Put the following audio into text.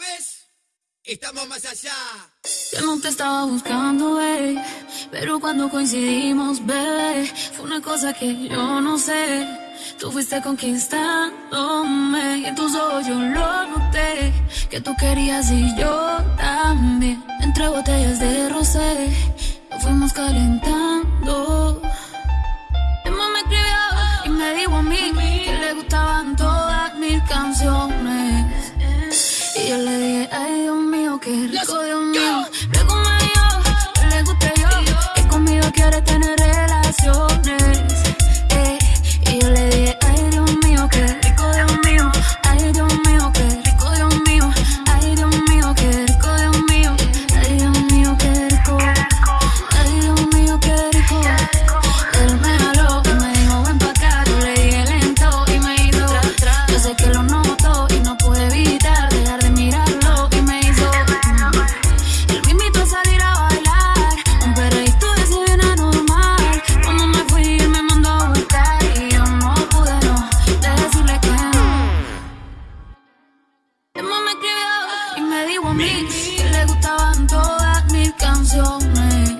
vez, estamos más allá. Yo no te estaba buscando, bebé, pero cuando coincidimos, bebé, fue una cosa que yo no sé. Tú fuiste conquistándome y en tus ojos yo lo noté. Que tú querías y yo también. Entre botellas de rosé, nos fuimos calentando. Emma me escribió y me dijo a mí Qué rico, Dios. Me le gustaban todas mis canciones